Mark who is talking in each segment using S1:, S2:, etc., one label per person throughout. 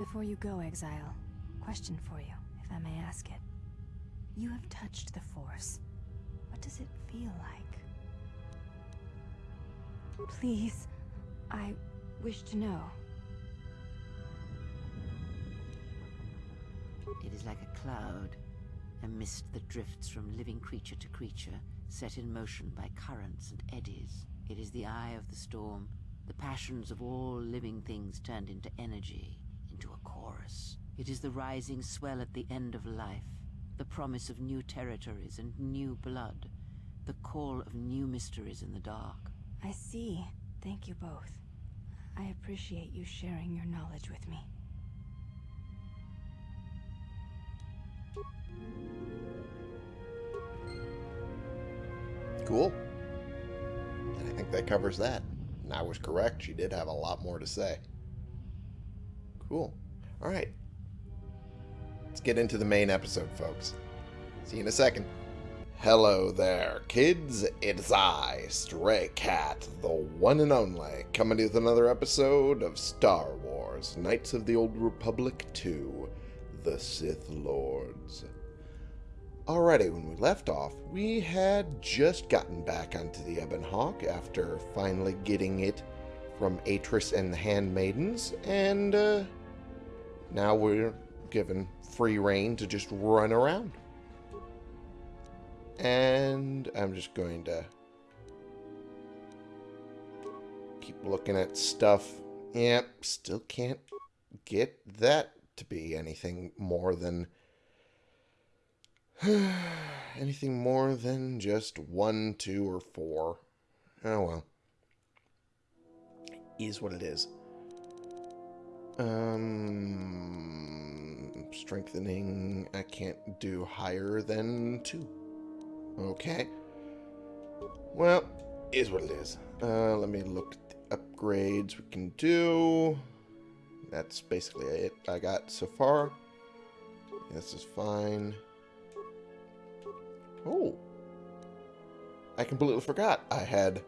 S1: Before you go, Exile, question for you, if I may ask it. You have touched the Force. What does it feel like? Please, I wish to know.
S2: It is like a cloud, a mist that drifts from living creature to creature, set in motion by currents and eddies. It is the eye of the storm, the passions of all living things turned into energy. It is the rising swell at the end of life, the promise of new territories and new blood, the call of new mysteries in the dark.
S1: I see. Thank you both. I appreciate you sharing your knowledge with me.
S3: Cool. And I think that covers that. And I was correct. She did have a lot more to say. Cool. All right. Let's get into the main episode, folks. See you in a second. Hello there, kids. It's I, Stray Cat, the one and only, coming with another episode of Star Wars Knights of the Old Republic 2 The Sith Lords. Alrighty, when we left off, we had just gotten back onto the Ebon Hawk after finally getting it from Atris and the Handmaidens, and uh, now we're given free rein to just run around. And I'm just going to keep looking at stuff. Yep, still can't get that to be anything more than anything more than just one, two, or four. Oh well. Is what it is. Um, strengthening, I can't do higher than two. Okay. Well, is what it is. Uh, let me look at the upgrades we can do. That's basically it I got so far. This is fine. Oh. I completely forgot I had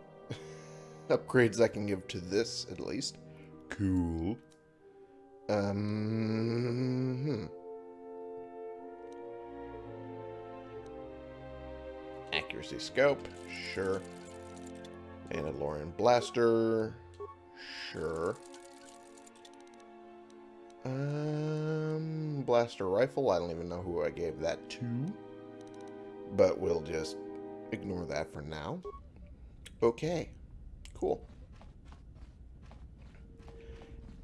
S3: upgrades I can give to this, at least. Cool. Um... Hmm. Accuracy scope, sure. Mandalorian blaster, sure. Um, blaster rifle, I don't even know who I gave that to. But we'll just ignore that for now. Okay, cool.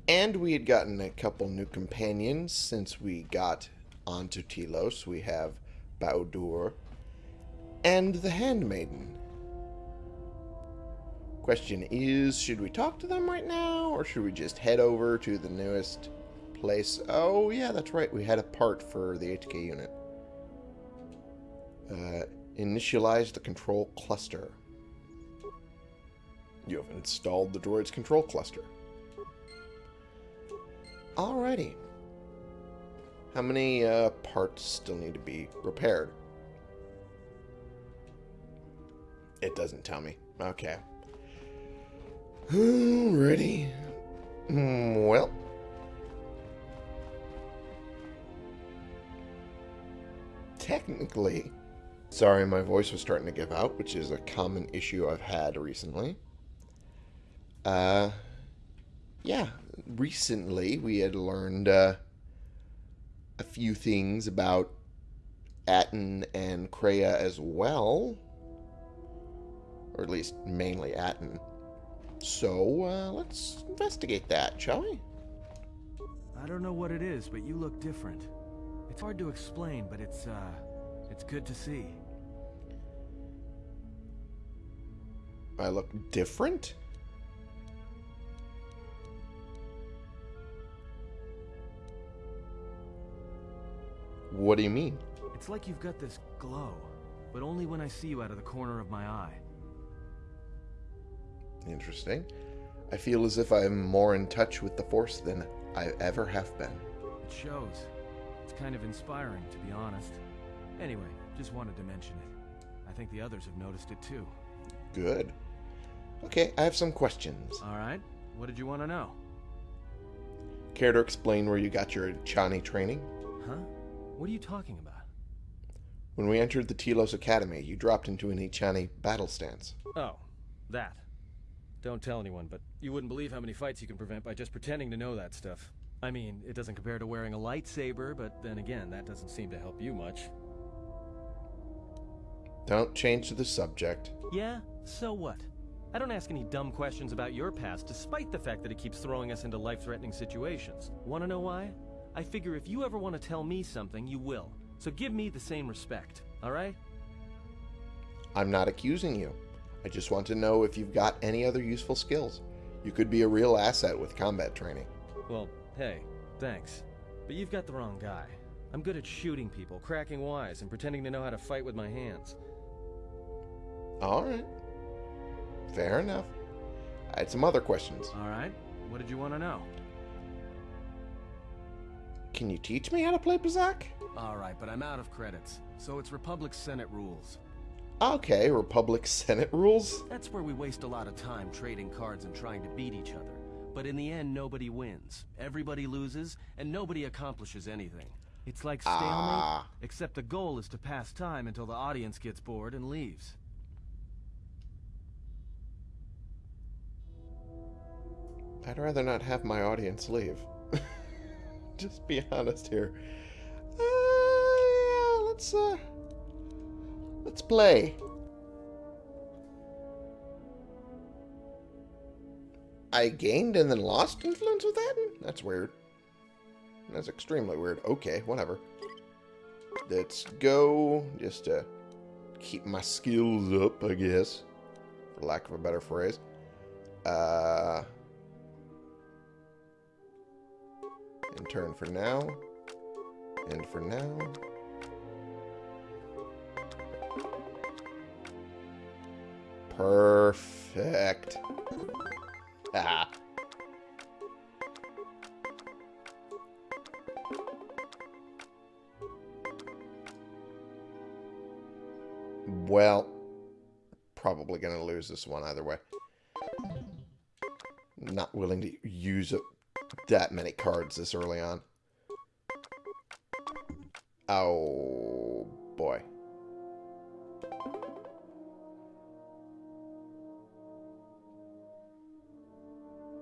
S3: And we had gotten a couple new companions since we got onto Telos. We have Bao-Dur and the Handmaiden. Question is, should we talk to them right now, or should we just head over to the newest place? Oh, yeah, that's right. We had a part for the HK unit. Uh, initialize the control cluster. You have installed the droid's control cluster. Alrighty. How many uh, parts still need to be repaired? It doesn't tell me. Okay. Alrighty. Hmm, well. Technically, sorry my voice was starting to give out, which is a common issue I've had recently. Uh, yeah, recently we had learned uh, a few things about Atton and Kreia as well or at least mainly Atton. So, uh, let's investigate that, shall we?
S4: I don't know what it is, but you look different. It's hard to explain, but it's, uh, it's good to see.
S3: I look different? What do you mean?
S4: It's like you've got this glow, but only when I see you out of the corner of my eye.
S3: Interesting. I feel as if I'm more in touch with the Force than I ever have been.
S4: It shows. It's kind of inspiring, to be honest. Anyway, just wanted to mention it. I think the others have noticed it too.
S3: Good. Okay, I have some questions.
S4: Alright, what did you want to know?
S3: Care to explain where you got your Chani training?
S4: Huh? What are you talking about?
S3: When we entered the Telos Academy, you dropped into an Echani battle stance.
S4: Oh, that. Don't tell anyone, but you wouldn't believe how many fights you can prevent by just pretending to know that stuff. I mean, it doesn't compare to wearing a lightsaber, but then again, that doesn't seem to help you much.
S3: Don't change the subject.
S4: Yeah? So what? I don't ask any dumb questions about your past, despite the fact that it keeps throwing us into life-threatening situations. Wanna know why? I figure if you ever want to tell me something, you will. So give me the same respect, alright?
S3: I'm not accusing you. I just want to know if you've got any other useful skills. You could be a real asset with combat training.
S4: Well, hey, thanks. But you've got the wrong guy. I'm good at shooting people, cracking wise, and pretending to know how to fight with my hands.
S3: Alright. Fair enough. I had some other questions.
S4: Alright? What did you want to know?
S3: Can you teach me how to play Pazaak?
S4: Alright, but I'm out of credits. So it's Republic Senate rules.
S3: Okay, Republic Senate rules?
S4: That's where we waste a lot of time trading cards and trying to beat each other. But in the end, nobody wins. Everybody loses, and nobody accomplishes anything. It's like stalemate,
S3: Ah.
S4: except the goal is to pass time until the audience gets bored and leaves.
S3: I'd rather not have my audience leave. Just be honest here. Uh, yeah, let's, uh... Let's play. I gained and then lost influence with that? That's weird. That's extremely weird. Okay, whatever. Let's go. Just to keep my skills up, I guess. For lack of a better phrase. Uh... And turn for now. And for now. Perfect. Ah. Well, probably going to lose this one either way. Not willing to use up that many cards this early on. Oh, boy.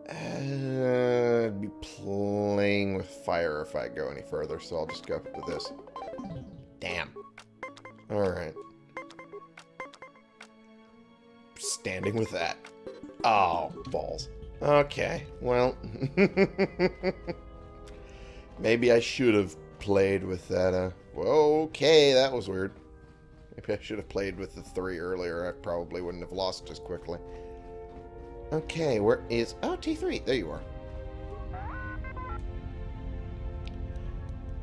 S3: I'd be playing with fire if I go any further, so I'll just go with this. Damn. Alright. Standing with that. Oh, balls. Okay, well. Maybe I should have played with that, uh... Okay, that was weird. Maybe I should have played with the three earlier. I probably wouldn't have lost as quickly. Okay, where is... Oh, T3. There you are.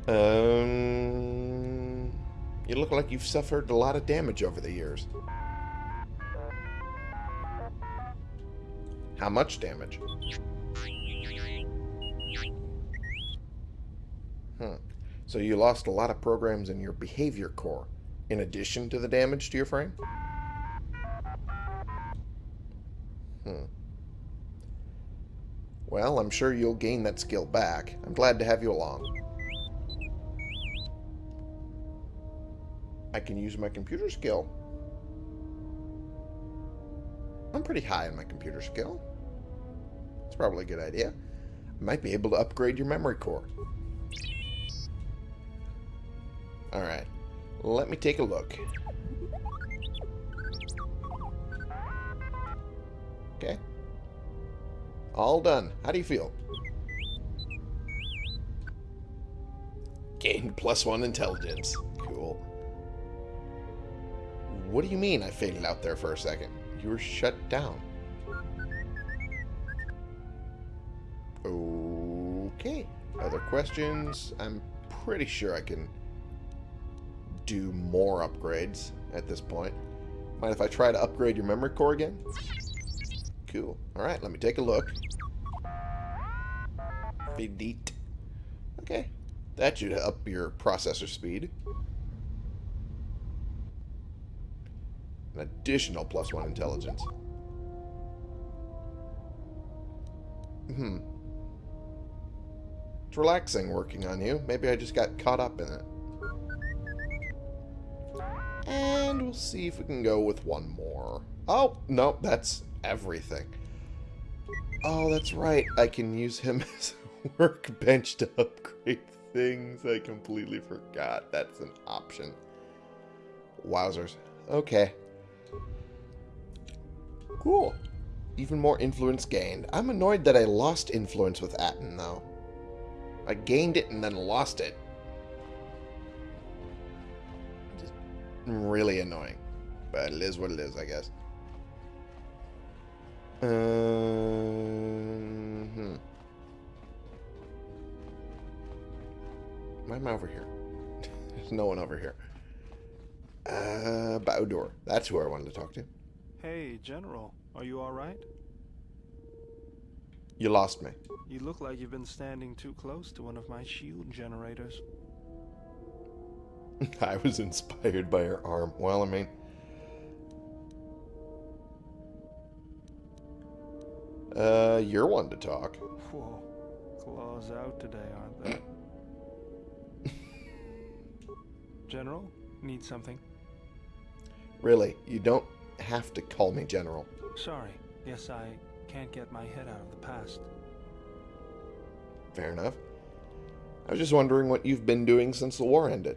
S3: Um... You look like you've suffered a lot of damage over the years. How much damage? Hmm. So you lost a lot of programs in your behavior core, in addition to the damage to your frame? Hmm. Well, I'm sure you'll gain that skill back. I'm glad to have you along. I can use my computer skill. I'm pretty high in my computer skill. It's probably a good idea. Might be able to upgrade your memory core. Alright. Let me take a look. Okay. All done. How do you feel? Gained plus one intelligence. Cool. What do you mean I faded out there for a second? You were shut down. Other questions? I'm pretty sure I can do more upgrades at this point. Mind if I try to upgrade your memory core again? Cool. Alright, let me take a look. Delete. Okay. That should up your processor speed. An additional plus one intelligence. Hmm. It's relaxing working on you. Maybe I just got caught up in it. And we'll see if we can go with one more. Oh, no, that's everything. Oh, that's right. I can use him as a workbench to upgrade things. I completely forgot. That's an option. Wowzers. Okay. Cool. Even more influence gained. I'm annoyed that I lost influence with Atton, though. I gained it and then lost it. Just really annoying. But it is what it is, I guess. Uh, hmm. Why am I over here? There's no one over here. Uh, Bao-Dur. That's who I wanted to talk to.
S5: Hey, General, are you alright?
S3: You lost me.
S5: You look like you've been standing too close to one of my shield generators.
S3: I was inspired by her arm. Well, I mean... Uh, you're one to talk.
S5: Whoa, claws out today, aren't they? General, need something?
S3: Really, you don't have to call me General.
S5: Sorry, Yes, I can't get my head out of the past.
S3: Fair enough. I was just wondering what you've been doing since the war ended.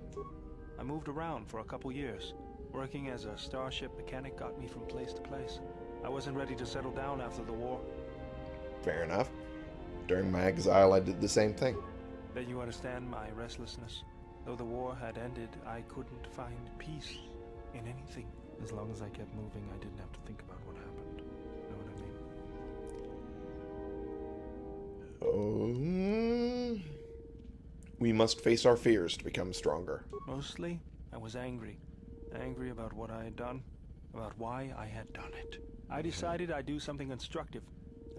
S5: I moved around for a couple years. Working as a starship mechanic got me from place to place. I wasn't ready to settle down after the war.
S3: Fair enough. During my exile, I did the same thing.
S5: Then you understand my restlessness. Though the war had ended, I couldn't find peace in anything. As long as I kept moving, I didn't have to think about what happened.
S3: Oh. We must face our fears to become stronger.
S5: Mostly, I was angry. Angry about what I had done, about why I had done it. I decided I'd do something constructive.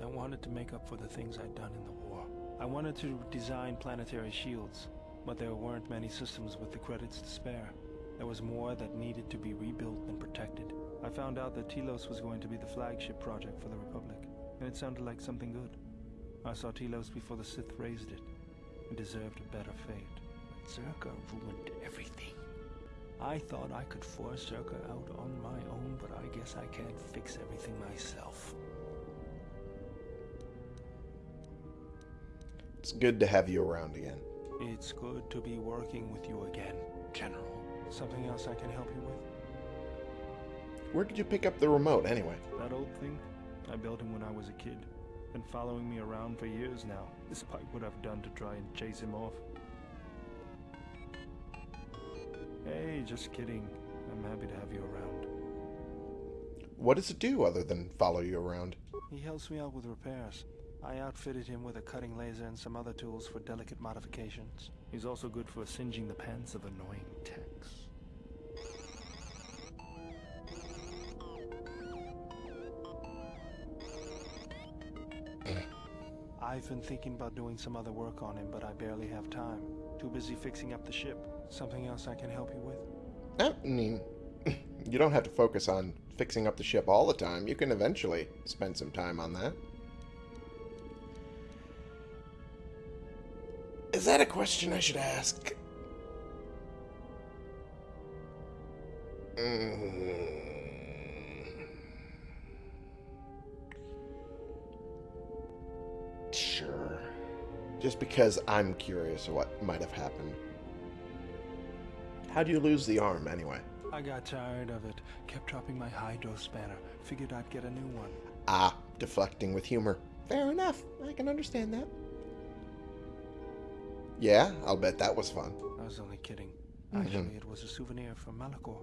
S5: I wanted to make up for the things I'd done in the war. I wanted to design planetary shields, but there weren't many systems with the credits to spare. There was more that needed to be rebuilt and protected. I found out that Telos was going to be the flagship project for the Republic, and it sounded like something good. I saw Telos before the Sith razed it. It deserved a better fate. But Czerka ruined everything. I thought I could force Czerka out on my own, but I guess I can't fix everything myself.
S3: It's good to have you around again.
S5: It's good to be working with you again, General. Something else I can help you with?
S3: Where did you pick up the remote, anyway?
S5: That old thing? I built him when I was a kid. Been following me around for years now, despite what I've done to try and chase him off. Hey, just kidding. I'm happy to have you around.
S3: What does it do other than follow you around?
S5: He helps me out with repairs. I outfitted him with a cutting laser and some other tools for delicate modifications. He's also good for singeing the pants of annoying techs. I've been thinking about doing some other work on him, but I barely have time. Too busy fixing up the ship. Something else I can help you with?
S3: I mean, you don't have to focus on fixing up the ship all the time. You can eventually spend some time on that. Is that a question I should ask? Mm. Just because I'm curious what might have happened. How do you lose the arm, anyway?
S5: I got tired of it. Kept dropping my hydrospanner. Figured I'd get a new one.
S3: Ah, deflecting with humor. Fair enough. I can understand that. Yeah, I'll bet that was fun.
S5: I was only kidding.
S3: Mhm.
S5: Actually, it was a souvenir from Malachor.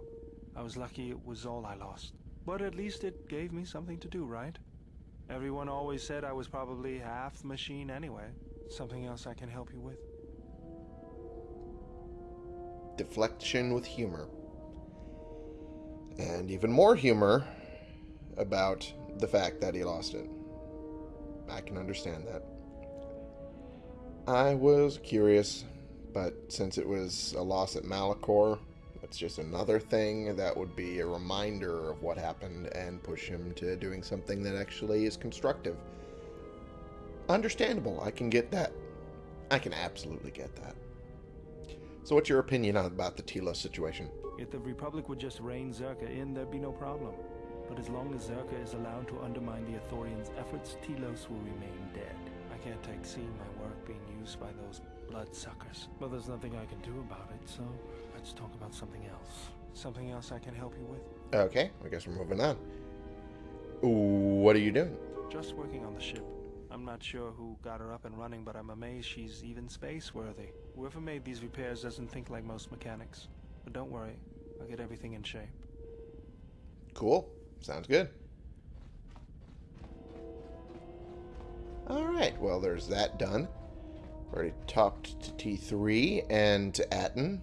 S5: I was lucky it was all I lost. But at least it gave me something to do, right? Everyone always said I was probably half machine anyway. Something else I can help you with?
S3: Deflection with humor. And even more humor about the fact that he lost it. I can understand that. I was curious, but since it was a loss at Malachor, it's just another thing that would be a reminder of what happened and push him to doing something that actually is constructive. Understandable, I can get that. I can absolutely get that. So what's your opinion on, about the Telos situation?
S5: If the Republic would just rein Czerka in, there'd be no problem. But as long as Czerka is allowed to undermine the Ithorians' efforts, Telos will remain dead. I can't take seeing my work being used by those bloodsuckers. But there's nothing I can do about it, so let's talk about something else. Something else I can help you with?
S3: Okay, I guess we're moving on. What are you doing?
S5: Just working on the ship. I'm not sure who got her up and running, but I'm amazed she's even space-worthy. Whoever made these repairs doesn't think like most mechanics. But don't worry, I'll get everything in shape.
S3: Cool. Sounds good. Alright, well, there's that done. Already talked to T3 and to Atton.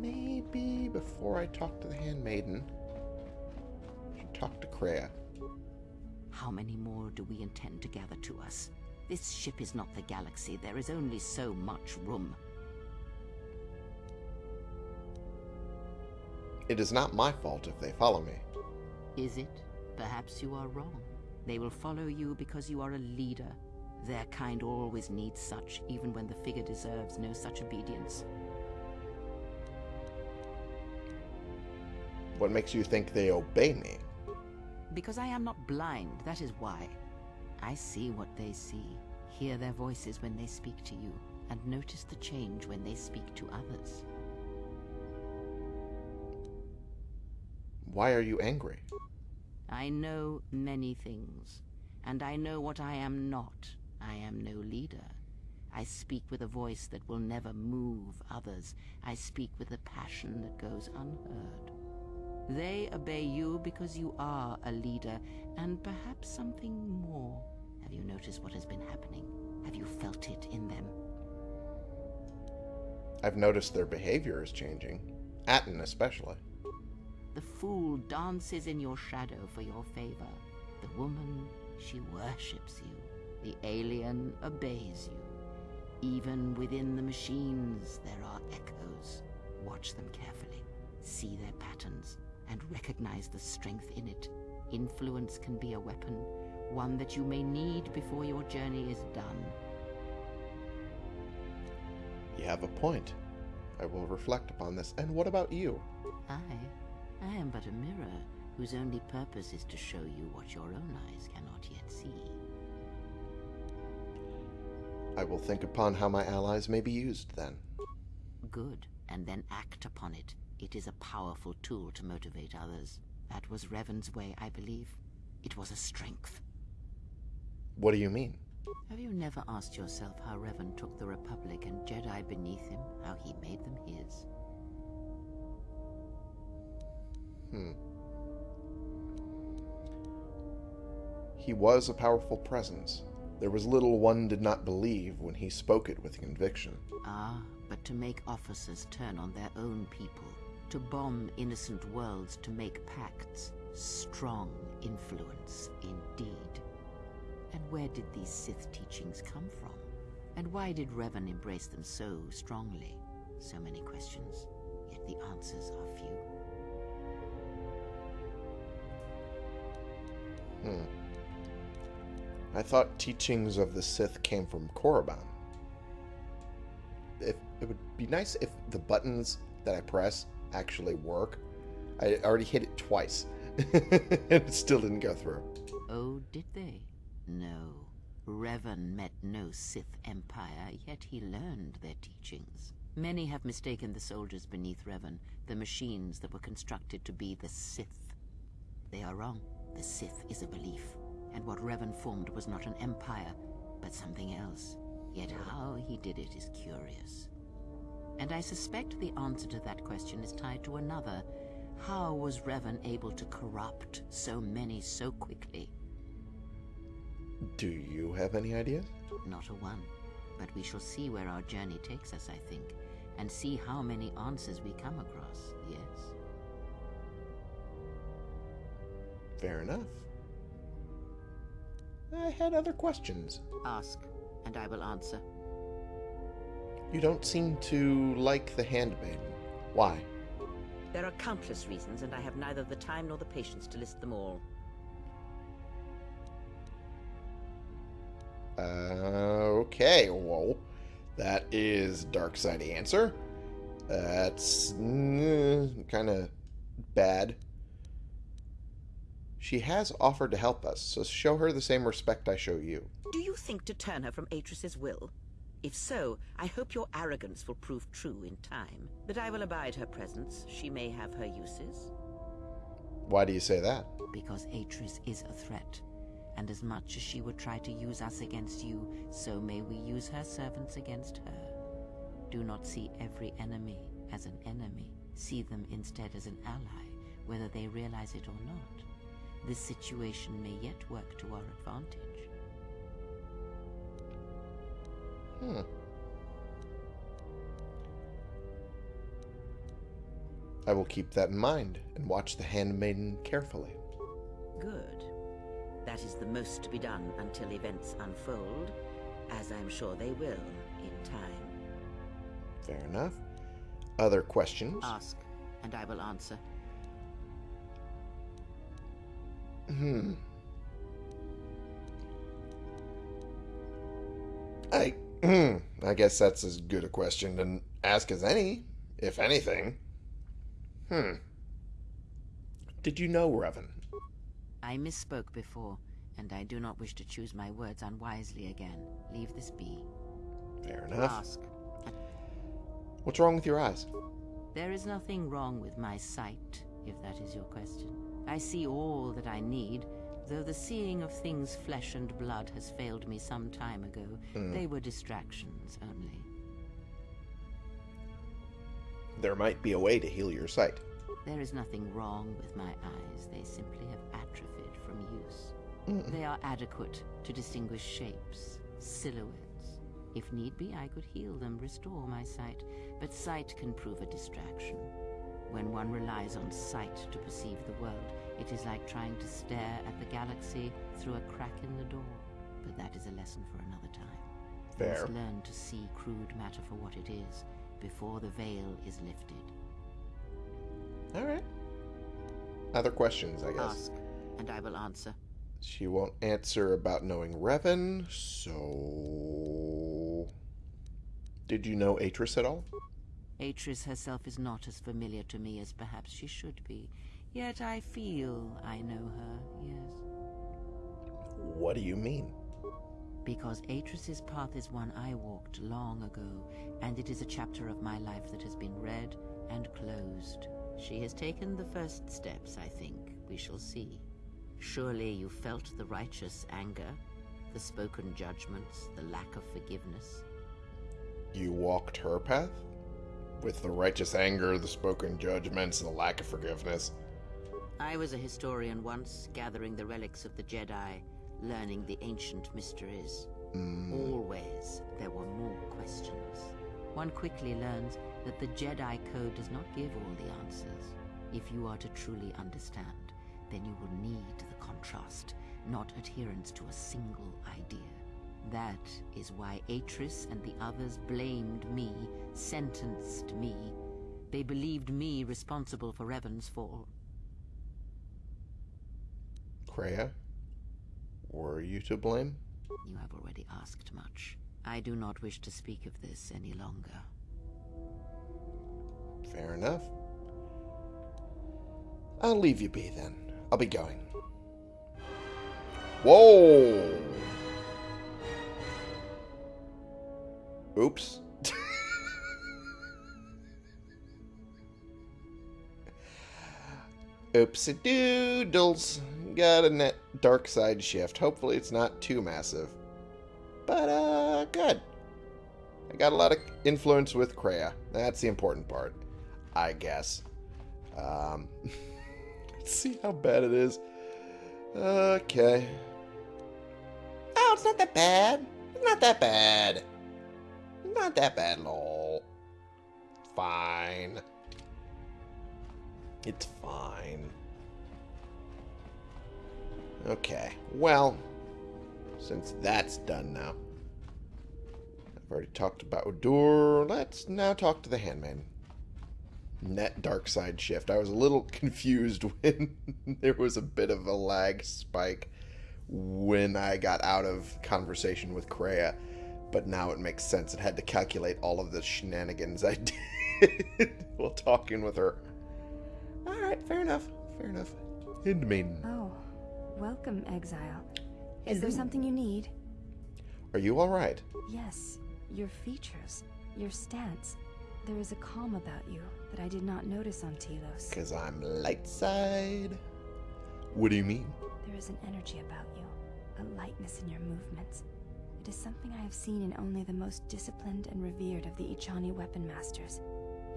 S3: Maybe before I talk to the Handmaiden, I should talk to Kreia.
S2: How many more do we intend to gather to us? This ship is not the galaxy. There is only so much room.
S3: It is not my fault if they follow me.
S2: Is it? Perhaps you are wrong. They will follow you because you are a leader. Their kind always needs such, even when the figure deserves no such obedience.
S3: What makes you think they obey me?
S2: Because I am not blind, that is why. I see what they see, hear their voices when they speak to you, and notice the change when they speak to others.
S3: Why are you angry?
S2: I know many things, and I know what I am not. I am no leader. I speak with a voice that will never move others. I speak with a passion that goes unheard. They obey you because you are a leader, and perhaps something more. Have you noticed what has been happening? Have you felt it in them?
S3: I've noticed their behavior is changing. Atton especially.
S2: The fool dances in your shadow for your favor. The woman, she worships you. The alien obeys you. Even within the machines, there are echoes. Watch them carefully. See their patterns and recognize the strength in it. Influence can be a weapon, one that you may need before your journey is done.
S3: You have a point. I will reflect upon this. And what about you?
S2: I, I am but a mirror whose only purpose is to show you what your own eyes cannot yet see.
S3: I will think upon how my allies may be used then.
S2: Good, and then act upon it. It is a powerful tool to motivate others. That was Revan's way, I believe. It was a strength.
S3: What do you mean?
S2: Have you never asked yourself how Revan took the Republic and Jedi beneath him, how he made them his?
S3: Hmm. He was a powerful presence. There was little one did not believe when he spoke it with conviction.
S2: Ah, but to make officers turn on their own people, to bomb innocent worlds to make pacts, strong influence indeed. And where did these Sith teachings come from? And why did Revan embrace them so strongly? So many questions, yet the answers are few.
S3: Hmm. I thought teachings of the Sith came from Korriban. If it would be nice if the buttons that I press actually work. I already hit it twice, and it still didn't go through.
S2: Oh, did they? No. Revan met no Sith Empire, yet he learned their teachings. Many have mistaken the soldiers beneath Revan, the machines that were constructed to be the Sith. They are wrong. The Sith is a belief, and what Revan formed was not an empire, but something else. Yet how he did it is curious. And I suspect the answer to that question is tied to another. How was Revan able to corrupt so many so quickly?
S3: Do you have any ideas?
S2: Not a one. But we shall see where our journey takes us, I think, and see how many answers we come across, yes?
S3: Fair enough. I had other questions.
S2: Ask, and I will answer.
S3: You don't seem to like the handmaiden. Why?
S2: There are countless reasons, and I have neither the time nor the patience to list them all.
S3: Uh, okay, whoa. That is dark side answer. That's mm, kind of bad. She has offered to help us, so show her the same respect I show you.
S2: Do you think to turn her from Atris's will? If so, I hope your arrogance will prove true in time. But I will abide her presence. She may have her uses.
S3: Why do you say that?
S2: Because Atris is a threat. And as much as she would try to use us against you, so may we use her servants against her. Do not see every enemy as an enemy. See them instead as an ally, whether they realize it or not. This situation may yet work to our advantage.
S3: Hmm. I will keep that in mind and watch the handmaiden carefully.
S2: Good. That is the most to be done until events unfold, as I'm sure they will in time.
S3: Fair enough. Other questions?
S2: Ask, and I will answer.
S3: Hmm. I I guess that's as good a question to ask as any, if anything. Hmm. Did you know Revan?
S2: I misspoke before, and I do not wish to choose my words unwisely again. Leave this be.
S3: Fair enough.
S2: Ask.
S3: What's wrong with your eyes?
S2: There is nothing wrong with my sight, if that is your question. I see all that I need, though the seeing of things flesh and blood has failed me some time ago. Hmm. They were distractions only.
S3: There might be a way to heal your sight.
S2: There is nothing wrong with my eyes. They simply have atrophied from use. Hmm. They are adequate to distinguish shapes, silhouettes. If need be, I could heal them, restore my sight. But sight can prove a distraction. When one relies on sight to perceive the world, it is like trying to stare at the galaxy through a crack in the door. But that is a lesson for another time.
S3: Fair.
S2: must learn to see crude matter for what it is, before the veil is lifted.
S3: All right. Other questions, I guess.
S2: Ask, and I will answer.
S3: She won't answer about knowing Revan, so. Did you know Atris at all?
S2: Atris herself is not as familiar to me as perhaps she should be. Yet I feel I know her, yes.
S3: What do you mean?
S2: Because Atris's path is one I walked long ago, and it is a chapter of my life that has been read and closed. She has taken the first steps, I think. We shall see. Surely you felt the righteous anger, the spoken judgments, the lack of forgiveness.
S3: You walked her path? With the righteous anger, the spoken judgments, and the lack of forgiveness.
S2: I was a historian once, gathering the relics of the Jedi, learning the ancient mysteries. Mm. Always there were more questions. One quickly learns that the Jedi Code does not give all the answers. If you are to truly understand, then you will need the contrast, not adherence to a single idea. That is why Atris and the others blamed me, sentenced me. They believed me responsible for Revan's fall.
S3: Kreia? Were you to blame?
S2: You have already asked much. I do not wish to speak of this any longer.
S3: Fair enough. I'll leave you be then. I'll be going. Whoa! Oops. Oopsie doodles. Got a net dark side shift. Hopefully it's not too massive. But, uh, good. I got a lot of influence with Kreia. That's the important part, I guess. Um, let's see how bad it is. Okay. Oh, it's not that bad. It's not that bad. Not that bad, lol. Fine. It's fine. Okay, well, since that's done now, I've already talked about Udur. Let's now talk to the Handman. Net dark side shift. I was a little confused when there was a bit of a lag spike when I got out of conversation with Kreia, but now it makes sense. It had to calculate all of the shenanigans I did while talking with her. All right, fair enough. Fair enough. Handmaiden.
S1: Oh, welcome, exile. Is there something you need?
S3: Are you all right?
S1: Yes, your features, your stance. There is a calm about you that I did not notice on Telos.
S3: Because I'm light side. What do you mean?
S1: There is an energy about you, a lightness in your movements. It is something I have seen in only the most disciplined and revered of the Echani weapon masters.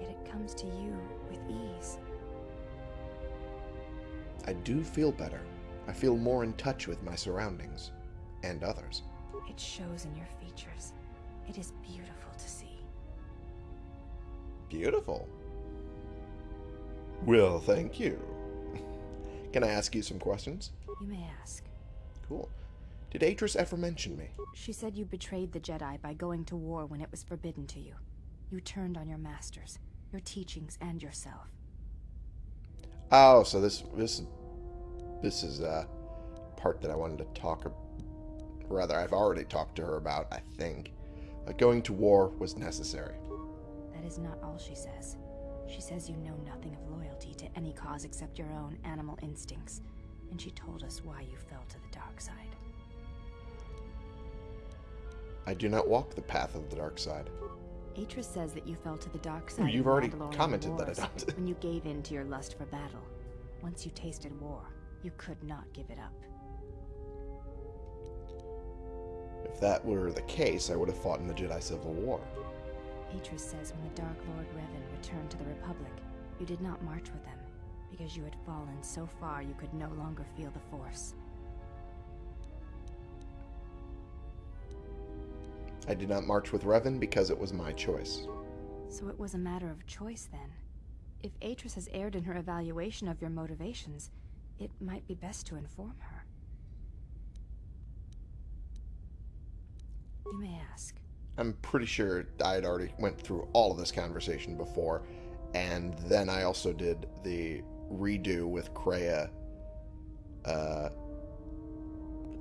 S1: Yet it comes to you with ease.
S3: I do feel better. I feel more in touch with my surroundings and others.
S1: It shows in your features. It is beautiful to see.
S3: Beautiful. Well, thank you. Can I ask you some questions?
S1: You may ask.
S3: Cool. Did Atris ever mention me?
S1: She said you betrayed the Jedi by going to war when it was forbidden to you. You turned on your masters, your teachings, and yourself.
S3: Oh, so this this this is a part that I wanted to talk. ab- Rather, I've already talked to her about. I think uh, going to war was necessary.
S1: That is not all she says. She says you know nothing of loyalty to any cause except your own animal instincts, and she told us why you fell to the dark side.
S3: I do not walk the path of the dark side.
S1: Atris says that you fell to the dark side.
S3: you've already commented that I don't.
S1: when you gave in to your lust for battle. Once you tasted war, you could not give it up.
S3: If that were the case, I would have fought in the Jedi Civil War.
S1: Atris says when the Dark Lord Revan returned to the Republic, you did not march with them, because you had fallen so far you could no longer feel the Force.
S3: I did not march with Revan because it was my choice.
S1: So it was a matter of choice then. If Atris has erred in her evaluation of your motivations, it might be best to inform her. You may ask.
S3: I'm pretty sure I had already went through all of this conversation before, and then I also did the redo with Kreia uh,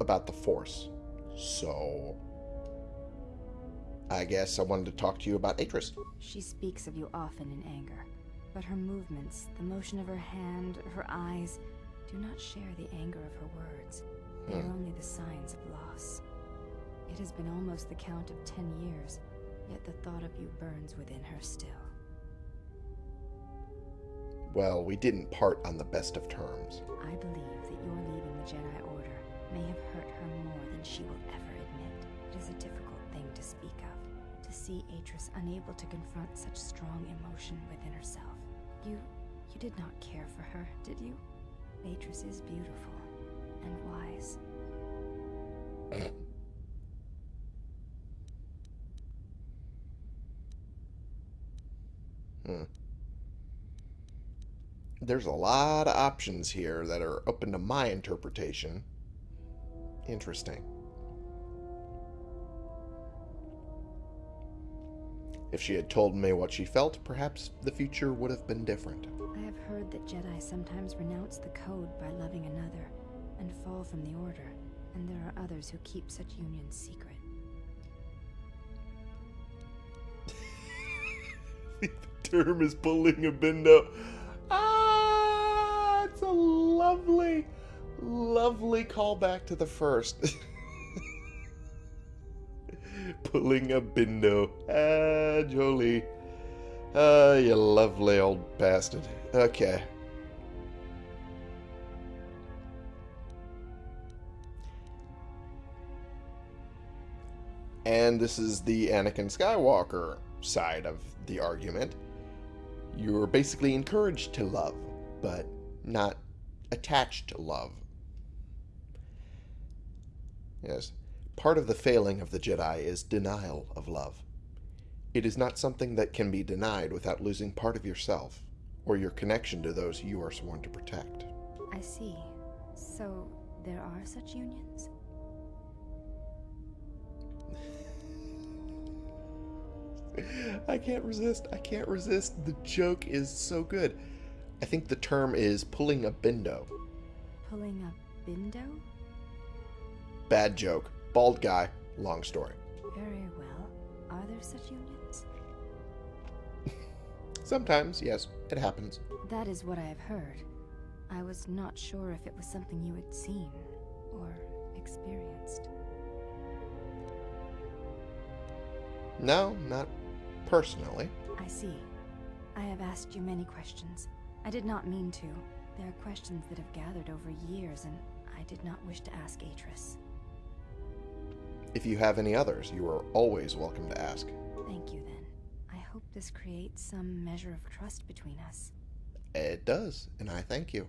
S3: about the Force. So I guess I wanted to talk to you about Atris.
S1: She speaks of you often in anger, but her movements, the motion of her hand, her eyes, do not share the anger of her words. They are
S3: Hmm.
S1: only the signs of loss. It has been almost the count of ten years, yet the thought of you burns within her still.
S3: Well, we didn't part on the best of terms.
S1: I believe that your leaving the Jedi Order may have hurt her more than she will ever admit. It is a difficult thing to speak of, to see Atris unable to confront such strong emotion within herself. You, you did not care for her, did you? Atris is beautiful and wise.
S3: Hmm. There's a lot of options here that are open to my interpretation. Interesting. If she had told me what she felt, perhaps the future would have been different.
S1: Heard that Jedi sometimes renounce the code by loving another and fall from the Order, and there are others who keep such unions secret.
S3: the term is pulling a bindo. Ah, it's a lovely, lovely callback to the first. pulling a bindo. Ah, Jolee. Ah, you lovely old bastard. Okay. And this is the Anakin Skywalker side of the argument. You're basically encouraged to love, but not attached to love. Yes, part of the failing of the Jedi is denial of love. It is not something that can be denied without losing part of yourself or your connection to those you are sworn to protect.
S1: I see. So, there are such unions?
S3: I can't resist. I can't resist. The joke is so good. I think the term is pulling a bindo.
S1: Pulling a bindo?
S3: Bad joke. Bald guy. Long story.
S1: Very well. Are there such unions?
S3: Sometimes, yes, it happens.
S1: That is what I have heard. I was not sure if it was something you had seen or experienced.
S3: No, not personally.
S1: I see. I have asked you many questions. I did not mean to. There are questions that have gathered over years, and I did not wish to ask Atris.
S3: If you have any others, you are always welcome to ask.
S1: Thank you, then. Hope this creates some measure of trust between us.
S3: It does, and I thank you.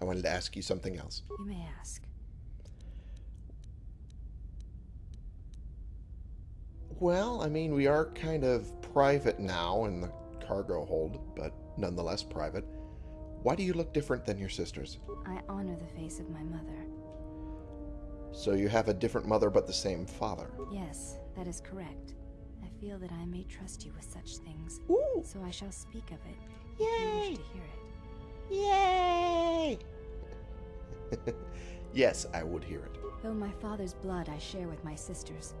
S3: I wanted to ask you something else.
S1: You may ask.
S3: Well, I mean, we are kind of private now in the cargo hold, but nonetheless private. Why do you look different than your sisters?
S1: I honor the face of my mother.
S3: So you have a different mother but the same father.
S1: Yes, that is correct. Feel that I may trust you with such things,
S3: Ooh!
S1: so I shall speak of it. If you wish
S3: Yay!
S1: to hear it.
S3: Yay! yes, I would hear it.
S1: Though my father's blood I share with my sisters,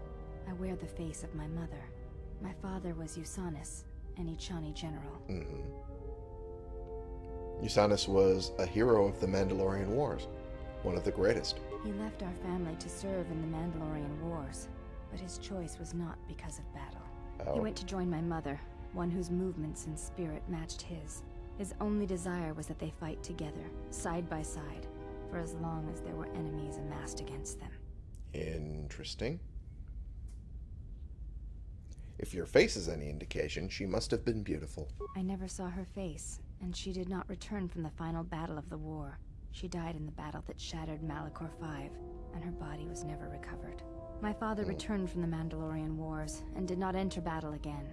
S1: I wear the face of my mother. My father was Yusanis, an Echani general.
S3: Mm-hmm. Yusanis was a hero of the Mandalorian Wars, one of the greatest.
S1: He left our family to serve in the Mandalorian Wars, but his choice was not because of battle. He
S3: Oh.
S1: went to join my mother, one whose movements and spirit matched his. His only desire was that they fight together, side by side, for as long as there were enemies amassed against them.
S3: Interesting. If your face is any indication, she must have been beautiful.
S1: I never saw her face, and she did not return from the final battle of the war. She died in the battle that shattered Malachor V, and her body was never recovered. My father returned from the Mandalorian Wars and did not enter battle again.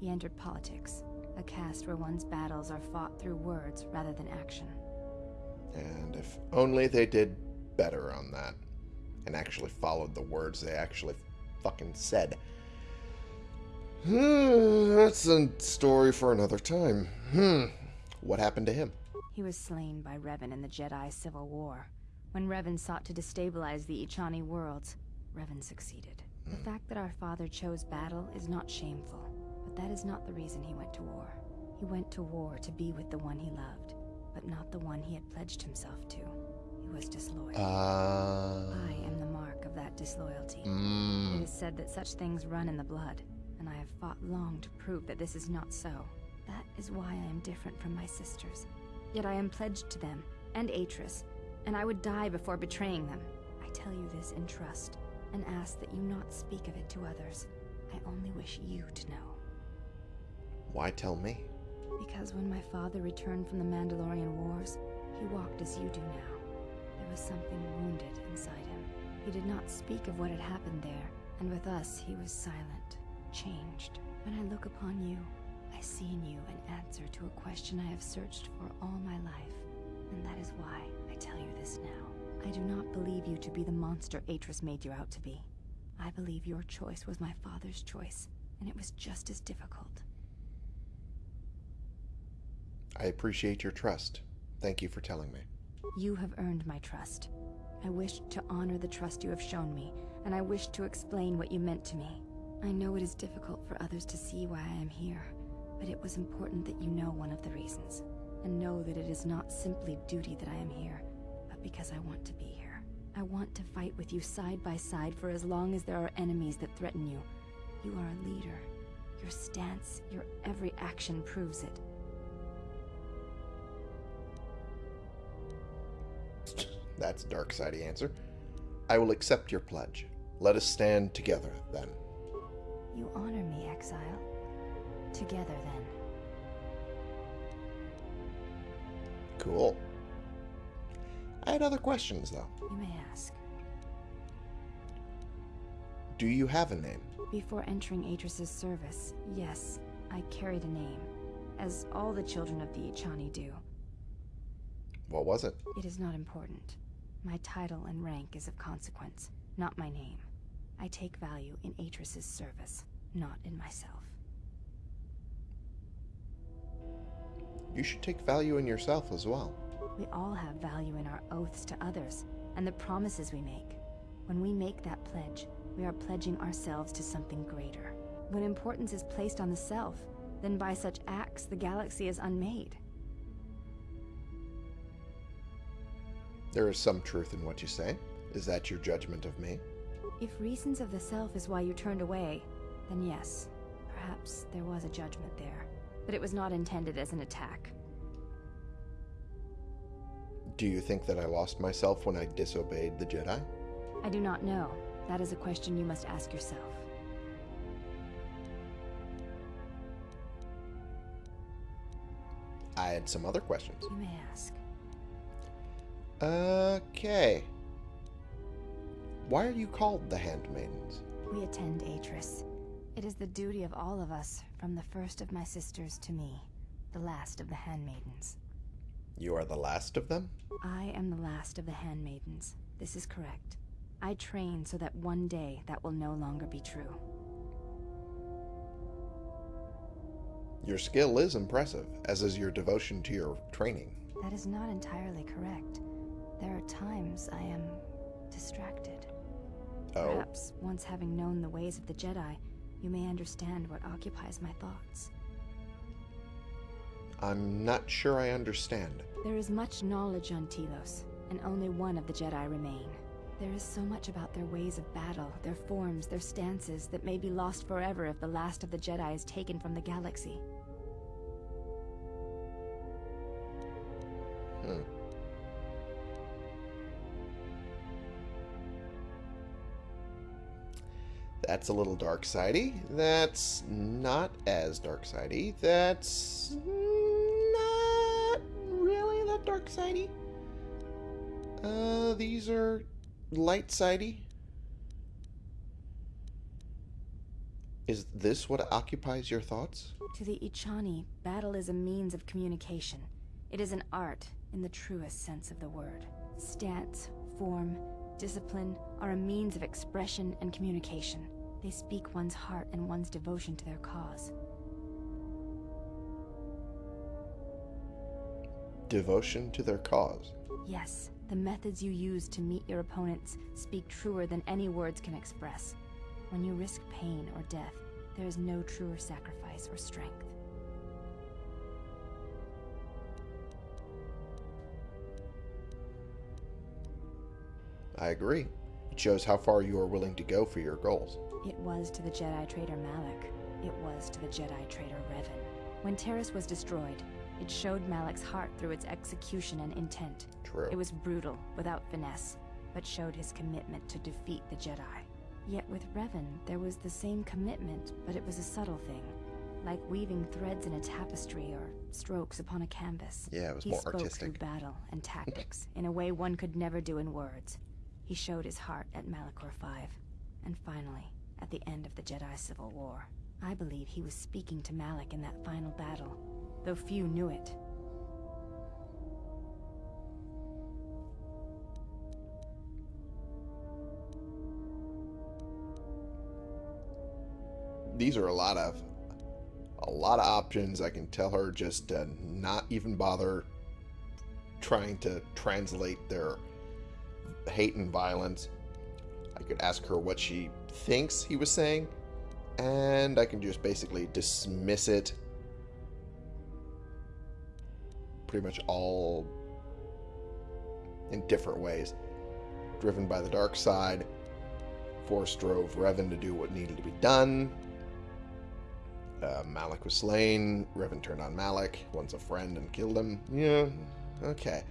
S1: He entered politics, a caste where one's battles are fought through words rather than action.
S3: And if only they did better on that and actually followed the words they actually fucking said. Hmm, that's a story for another time. Hmm. What happened to him?
S1: He was slain by Revan in the Jedi Civil War. When Revan sought to destabilize the Echani worlds, Revan succeeded. The fact that our father chose battle is not shameful, but that is not the reason he went to war. He went to war to be with the one he loved, but not the one he had pledged himself to. He was disloyal.
S3: Uh.
S1: I am the mark of that disloyalty. It
S3: Mm,
S1: is said that such things run in the blood, and I have fought long to prove that this is not so. That is why I am different from my sisters. Yet I am pledged to them, and Atris, and I would die before betraying them. I tell you this in trust, and ask that you not speak of it to others. I only wish you to know.
S3: why tell me?
S1: Because when my father returned from the Mandalorian Wars, he walked as you do now. There was something wounded inside him. He did not speak of what had happened there, and with us he was silent, changed. When I look upon you, I see in you an answer to a question I have searched for all my life, and that is why I tell you this now. I do not believe you to be the monster Atris made you out to be. I believe your choice was my father's choice, and it was just as difficult.
S3: I appreciate your trust. Thank you for telling me.
S1: You have earned my trust. I wish to honor the trust you have shown me, and I wish to explain what you meant to me. I know it is difficult for others to see why I am here, but it was important that you know one of the reasons, and know that it is not simply duty that I am here, because I want to be here. I want to fight with you side by side for as long as there are enemies that threaten you. You are a leader. Your stance, your every action proves it.
S3: That's a dark sidey answer. I will accept your pledge. Let us stand together, then.
S1: You honor me, exile. Together, then.
S3: Cool. I had other questions, though.
S1: You may ask.
S3: Do you have a name?
S1: Before entering Atris's service, yes, I carried a name, as all the children of the Echani do.
S3: What was it?
S1: It is not important. My title and rank is of consequence, not my name. I take value in Atris's service, not in myself.
S3: You should take value in yourself as well.
S1: We all have value in our oaths to others, and the promises we make. When we make that pledge, we are pledging ourselves to something greater. When importance is placed on the self, then by such acts the galaxy is unmade.
S3: There is some truth in what you say. Is that your judgment of me?
S1: If reasons of the self is why you turned away, then yes, perhaps there was a judgment there. But it was not intended as an attack.
S3: Do you think that I lost myself when I disobeyed the Jedi?
S1: I do not know. That is a question you must ask yourself.
S3: I had some other questions.
S1: You may ask.
S3: Okay. Why are you called the Handmaidens?
S1: We attend Atris. It is the duty of all of us, from the first of my sisters to me, the last of the handmaidens.
S3: You are the last of them?
S1: I am the last of the handmaidens. This is correct. I train so that one day that will no longer be true.
S3: Your skill is impressive, as is your devotion to your training.
S1: That is not entirely correct. There are times I am distracted.
S3: Oh,
S1: Perhaps, once having known the ways of the Jedi, you may understand what occupies my thoughts.
S3: I'm not sure I understand.
S1: There is much knowledge on Telos, and only one of the Jedi remain. There is so much about their ways of battle, their forms, their stances, that may be lost forever if the last of the Jedi is taken from the galaxy.
S3: Hmm. That's a little dark sidey. That's not as dark sidey. That's not really that dark sidey. Uh, these are light sidey. Is this what occupies your thoughts?
S1: To the Echani, battle is a means of communication. It is an art in the truest sense of the word. Stance, form, discipline are a means of expression and communication. They speak one's heart and one's devotion to their cause.
S3: Devotion to their cause.
S1: Yes, the methods you use to meet your opponents speak truer than any words can express. When you risk pain or death, there is no truer sacrifice or strength.
S3: I agree. It shows how far you are willing to go for your goals.
S1: It was to the Jedi traitor Malak. It was to the Jedi traitor Revan. When Telos was destroyed, it showed Malak's heart through its execution and intent.
S3: True.
S1: It was brutal, without finesse, but showed his commitment to defeat the Jedi. Yet with Revan, there was the same commitment, but it was a subtle thing, like weaving threads in a tapestry or strokes upon a canvas.
S3: Yeah, it was
S1: he
S3: more
S1: spoke
S3: artistic.
S1: through battle and tactics in a way one could never do in words. He showed his heart at Malachor V, and finally, at the end of the Jedi Civil War. I believe he was speaking to Malak in that final battle, though few knew it.
S3: these are a lot of a lot of options. I can tell her just to not even bother trying to translate their hate and violence. I could ask her what she thinks he was saying, and I can just basically dismiss it. Pretty much all in different ways. Driven by the dark side, Force drove Revan to do what needed to be done. Uh, Malik was slain. Revan turned on Malik. once a friend and killed him. Yeah, okay.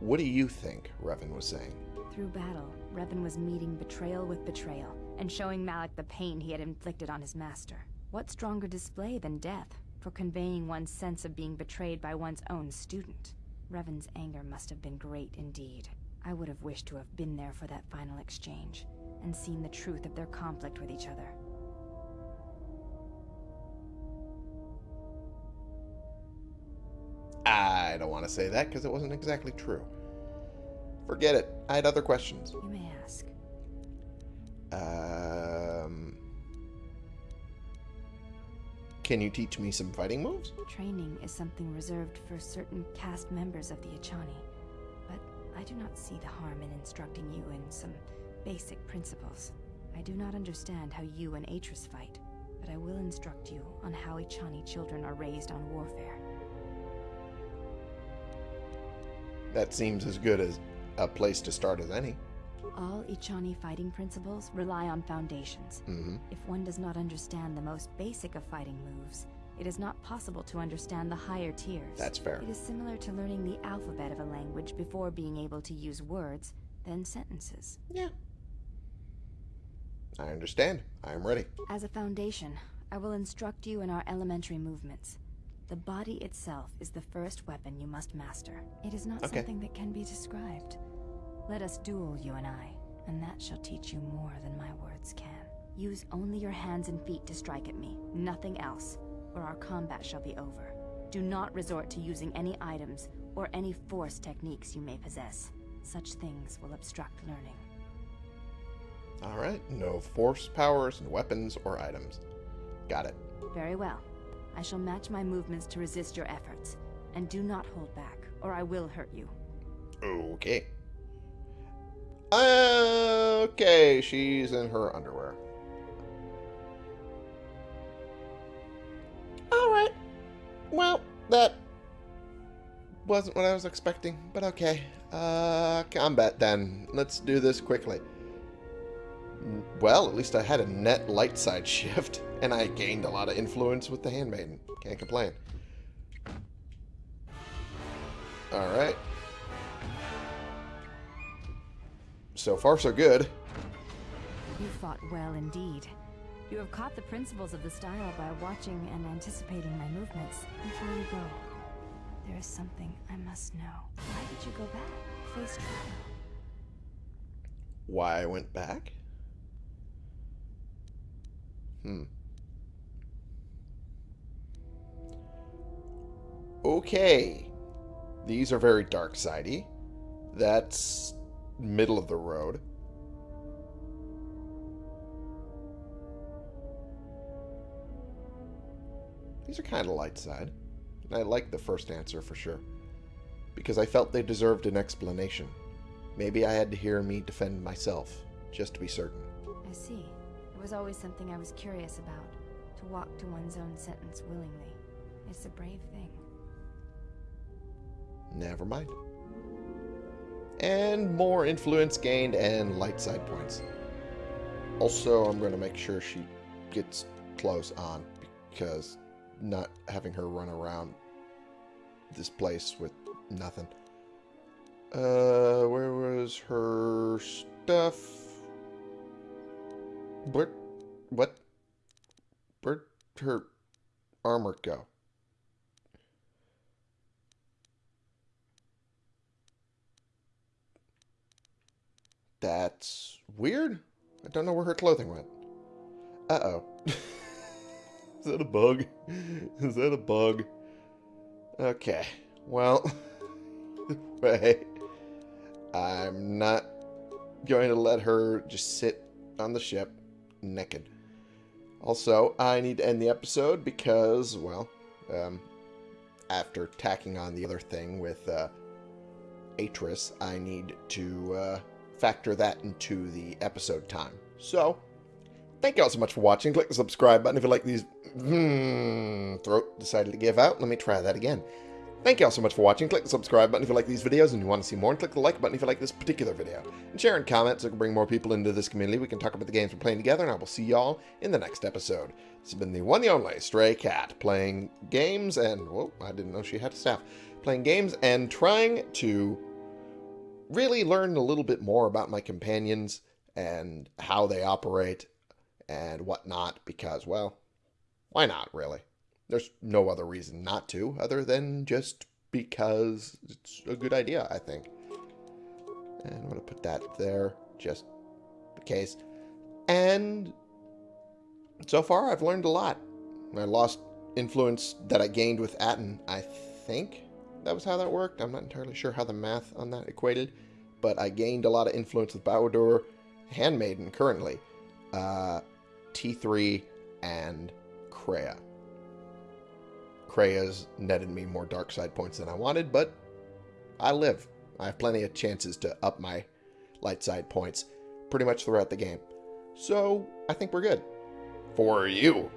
S3: What do you think Revan was saying?
S1: Through battle, Revan was meeting betrayal with betrayal, and showing Malak the pain he had inflicted on his master. What stronger display than death for conveying one's sense of being betrayed by one's own student? Revan's anger must have been great indeed. I would have wished to have been there for that final exchange, and seen the truth of their conflict with each other.
S3: I don't want to say that because it wasn't exactly true. Forget it. I had other questions.
S1: You may ask.
S3: Um, can you teach me some fighting moves?
S1: Training is something reserved for certain cast members of the Echani, but I do not see the harm in instructing you in some Basic principles. I do not understand how you and Atris fight, but I will instruct you on how Echani children are raised on warfare.
S3: That seems as good as a place to start as any.
S1: All Echani fighting principles rely on foundations.
S3: hmm
S1: If one does not understand the most basic of fighting moves, it is not possible to understand the higher tiers.
S3: That's fair.
S1: It is similar to learning the alphabet of a language before being able to use words, then sentences.
S3: Yeah. I understand. I am ready.
S1: As a foundation, I will instruct you in our elementary movements. The body itself is the first weapon you must master. It is not
S3: Okay.
S1: something that can be described. Let us duel, you and I, and that shall teach you more than my words can. Use only your hands and feet to strike at me, nothing else, or our combat shall be over. Do not resort to using any items or any force techniques you may possess. Such things will obstruct learning.
S3: All right. No force powers, and weapons, or items. Got it.
S1: Very well. I shall match my movements to resist your efforts. And do not hold back, or I will hurt you.
S3: Okay. Okay, she's in her underwear. Alright. Well, that wasn't what I was expecting, but okay. Uh, combat then. Let's do this quickly. Well, at least I had a net light side shift, and I gained a lot of influence with the Handmaiden. Can't complain. Alright. So far, so good.
S1: You fought well indeed. You have caught the principles of the style by watching and anticipating my movements. Before you go, there is something I must know. Why did you go back? Face trial.
S3: Why I went back? Hmm. Okay. These are very dark sidey. That's middle of the road. These are kind of light side. And I like the first answer for sure. Because I felt they deserved an explanation. Maybe I had to hear me defend myself, just to be certain.
S1: I see. It was always something I was curious about. To walk to one's own sentence willingly. It's a brave thing.
S3: Never mind. And more influence gained and light side points. Also, I'm going to make sure she gets close on because not having her run around this place with nothing. Uh, where was her stuff? Where, what? Where'd her armor go? That's weird. I don't know where her clothing went. Uh-oh. Is that a bug? Is that a bug? Okay. Well, way. I'm not going to let her just sit on the ship naked. Also, I need to end the episode because, well, um, after tacking on the other thing with uh, Atris, I need to uh, factor that into the episode time. So, thank you all so much for watching. Click the subscribe button if you like these. Hmm, throat decided to give out. Let me try that again. Thank you all so much for watching. Click the subscribe button if you like these videos and you want to see more. And click the like button if you like this particular video. And share and comment so we can bring more people into this community. We can talk about the games we're playing together. And I will see y'all in the next episode. This has been the one and only Stray Cat playing games and... Whoa, I didn't know she had a staff. Playing games and trying to really learn a little bit more about my companions and how they operate and whatnot because, well, why not, really? There's no other reason not to, other than just because it's a good idea, I think. And I'm going to put that there, just in case. And so far, I've learned a lot. I lost influence that I gained with Atton, I think that was how that worked. I'm not entirely sure how the math on that equated, but I gained a lot of influence with Bao-Dur, Handmaiden currently, uh, T3, and Kreia. Kreia's netted me more dark side points than I wanted, but I live. I have plenty of chances to up my light side points pretty much throughout the game. So I think we're good. For you.